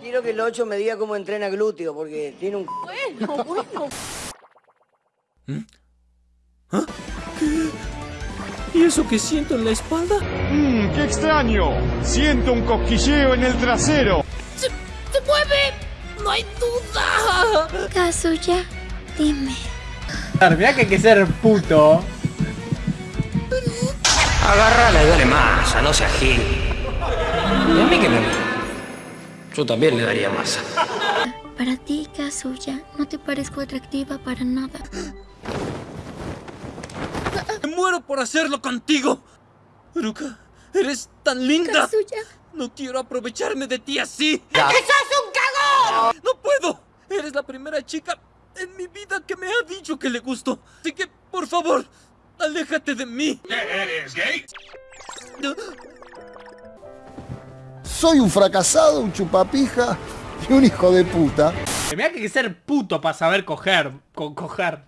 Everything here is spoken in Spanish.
Quiero que el 8 me diga cómo entrena glúteo, porque tiene un... Bueno, bueno. ¿Y eso que siento en la espalda? Mmm, qué extraño. Siento un cosquilleo en el trasero. ¡Se, se mueve! ¡No hay duda! Kazuya, dime. Mira que hay que ser puto. Agárrala y dale masa, no seas gil. Y a mí que me Yo también le daría masa. Para ti, Kazuya, no te parezco atractiva para nada. Me muero por hacerlo contigo. Ruka, eres tan linda. Kazuya. No quiero aprovecharme de ti así. ¡Que sos un cagón! No puedo. Eres la primera chica en mi vida que me ha dicho que le gusto. Así que, por favor, aléjate de mí. ¿Eres gay? Soy un fracasado, un chupapija y un hijo de puta. Hay que ser puto para saber coger. Con coger.